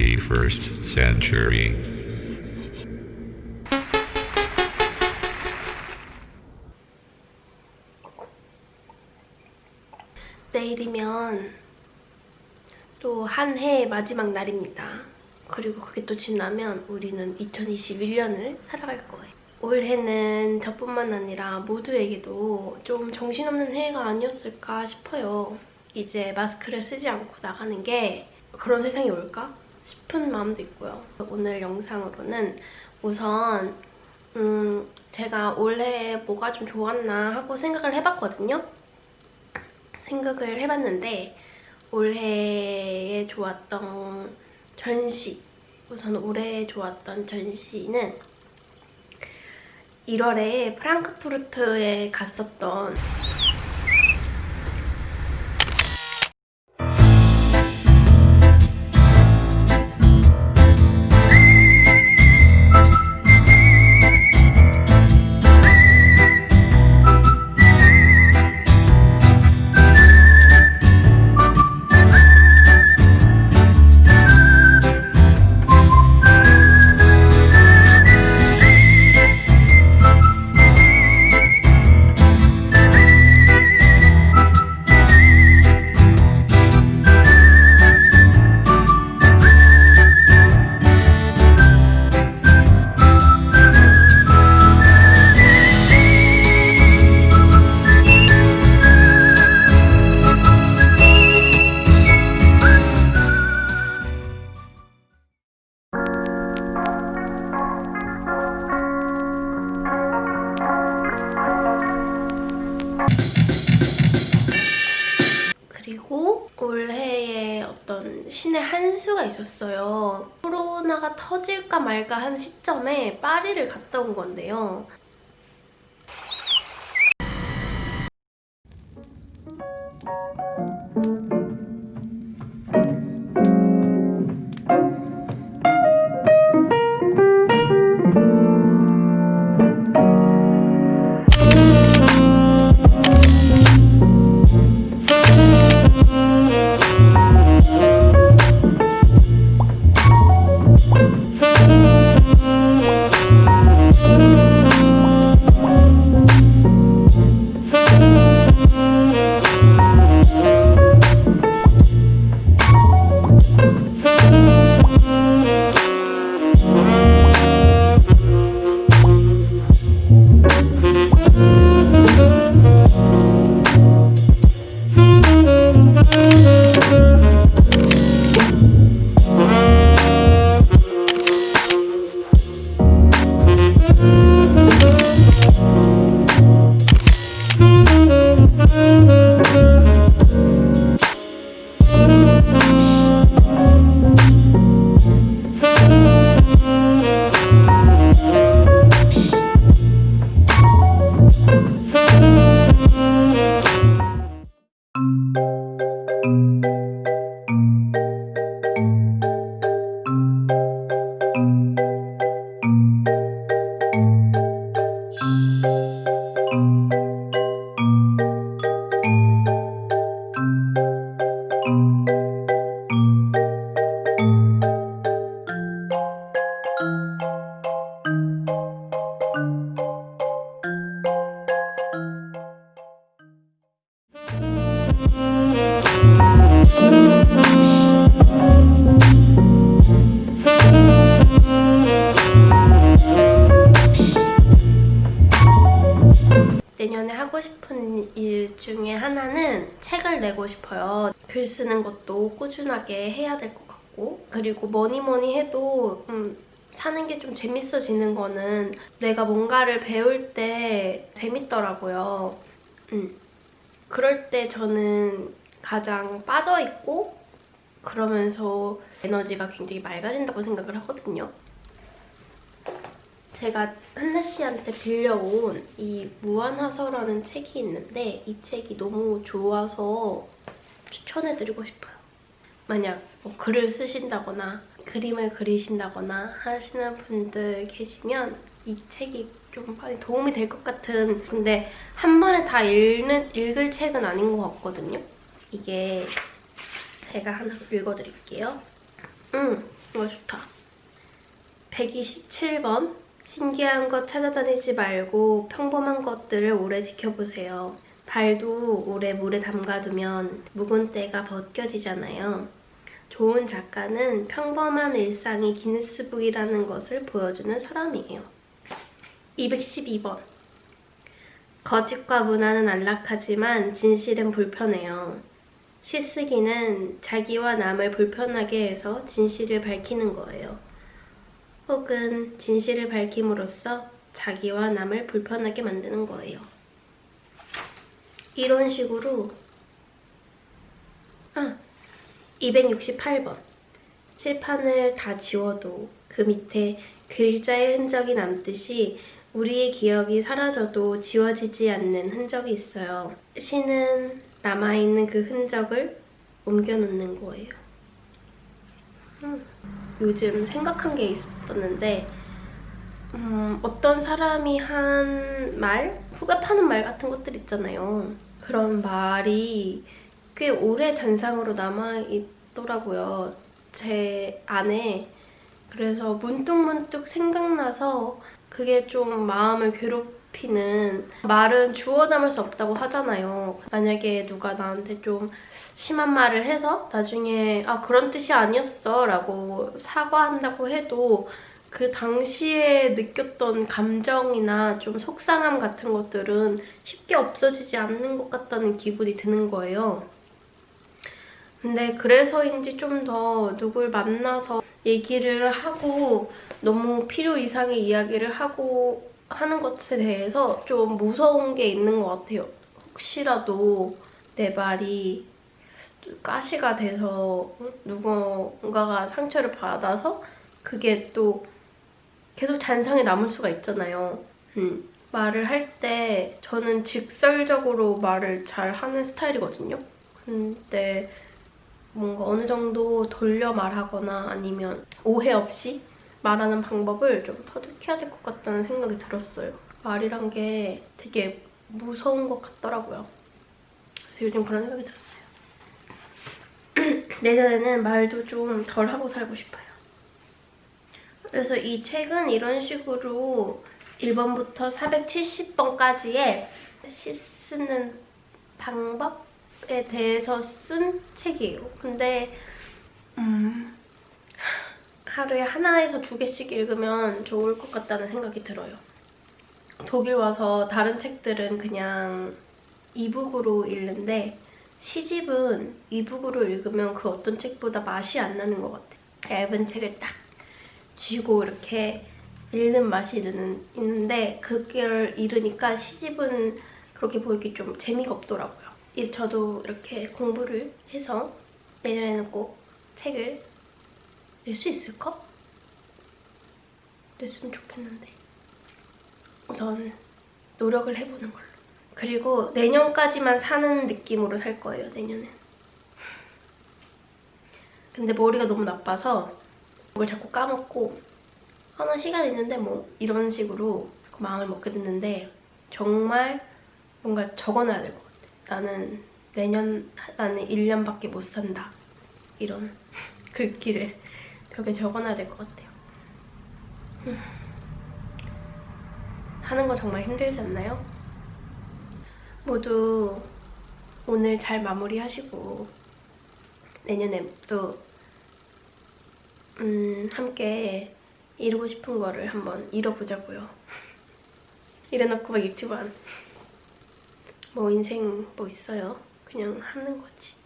21st century. 내일이면 또 한 해의 마지막 날입니다. 그리고 그게 또 지나면 우리는 2021년을 살아갈 거예요. 올해는 저뿐만 아니라 모두에게도 좀 정신없는 해가 아니었을까 싶어요. 이제 마스크를 쓰지 않고 나가는 게 그런 세상이 올까 싶은 마음도 있고요. 오늘 영상으로는 우선 음, 제가 올해 뭐가 좀 좋았나 하고 생각을 해봤거든요. 생각을 해봤는데 올해에 좋았던 전시 우선 올해 좋았던 전시는 1월에 프랑크푸르트에 갔었던 어떤 신의 한 수가 있었어요. 코로나가 터질까 말까 한 시점에 파리를 갔다 온 건데요. 내년 하나는 책을 내고 싶어요. 글 쓰는 것도 꾸준하게 해야 될 것 같고 그리고 뭐니 뭐니 해도 음, 사는 게 좀 재밌어지는 거는 내가 뭔가를 배울 때 재밌더라고요. 음. 그럴 때 저는 가장 빠져있고 그러면서 에너지가 굉장히 맑아진다고 생각을 하거든요. 제가 한나 씨한테 빌려온 이 무한화서라는 책이 있는데 이 책이 너무 좋아서 추천해드리고 싶어요. 만약 뭐 글을 쓰신다거나 그림을 그리신다거나 하시는 분들 계시면 이 책이 좀 많이 도움이 될 것 같은 근데 한 번에 다 읽는, 읽을 책은 아닌 것 같거든요. 이게 제가 하나 읽어드릴게요. 음, 이거 좋다. 127번. 신기한 것 찾아다니지 말고 평범한 것들을 오래 지켜보세요. 발도 오래 물에 담가두면 묵은 때가 벗겨지잖아요. 좋은 작가는 평범한 일상이 기네스북이라는 것을 보여주는 사람이에요. 212번. 거짓과 문화는 안락하지만 진실은 불편해요. 시쓰기는 자기와 남을 불편하게 해서 진실을 밝히는 거예요. 혹은 진실을 밝힘으로써 자기와 남을 불편하게 만드는 거예요. 이런 식으로 아, 268번 칠판을 다 지워도 그 밑에 글자의 흔적이 남듯이 우리의 기억이 사라져도 지워지지 않는 흔적이 있어요. 시는 남아있는 그 흔적을 옮겨놓는 거예요. 음, 요즘 생각한 게 있었는데 음, 어떤 사람이 한 말, 후배 파는 말 같은 것들 있잖아요. 그런 말이 꽤 오래 잔상으로 남아있더라고요. 제 안에. 그래서 문득문득 생각나서 그게 좀 마음을 괴롭히는 말은 주워 담을 수 없다고 하잖아요. 만약에 누가 나한테 좀 심한 말을 해서 나중에 아 그런 뜻이 아니었어 라고 사과한다고 해도 그 당시에 느꼈던 감정이나 좀 속상함 같은 것들은 쉽게 없어지지 않는 것 같다는 기분이 드는 거예요. 근데 그래서인지 좀 더 누굴 만나서 얘기를 하고 너무 필요 이상의 이야기를 하고 하는 것에 대해서 좀 무서운 게 있는 것 같아요. 혹시라도 내 말이 가시가 돼서 누군가가 상처를 받아서 그게 또 계속 잔상에 남을 수가 있잖아요. 음. 말을 할 때 저는 직설적으로 말을 잘 하는 스타일이거든요. 근데 뭔가 어느 정도 돌려 말하거나 아니면 오해 없이 말하는 방법을 좀 터득해야 될 것 같다는 생각이 들었어요. 말이란 게 되게 무서운 것 같더라고요. 그래서 요즘 그런 생각이 들었어요. 내년에는 말도 좀 덜 하고 살고 싶어요. 그래서 이 책은 이런 식으로 1번부터 470번까지의 시 쓰는 방법에 대해서 쓴 책이에요. 근데 음, 하루에 하나에서 두 개씩 읽으면 좋을 것 같다는 생각이 들어요. 독일 와서 다른 책들은 그냥 이북으로 읽는데 시집은 이북으로 읽으면 그 어떤 책보다 맛이 안 나는 것 같아요. 얇은 책을 딱 쥐고 이렇게 읽는 맛이 드는, 있는데 그걸 읽으니까 시집은 그렇게 보이기 좀 재미가 없더라고요. 이- 저도 이렇게 공부를 해서 내년에는 꼭 책을 낼 수 있을까? 냈으면 좋겠는데. 우선 노력을 해보는 걸로. 그리고 내년까지만 사는 느낌으로 살 거예요 내년엔. 근데 머리가 너무 나빠서 그걸 자꾸 까먹고 하나 시간 있는데 뭐 이런 식으로 마음을 먹게 됐는데 정말 뭔가 적어놔야 될 것 같아. 나는 내년 나는 1년밖에 못 산다. 이런 글귀를 벽에 적어놔야 될 것 같아요 음. 하는 거 정말 힘들지 않나요? 모두 오늘 잘 마무리하시고 내년에 또 음, 함께 이루고 싶은 거를 한번 이뤄보자고요. 이래놓고 막 유튜브 안. 뭐 인생 뭐 있어요. 그냥 하는 거지.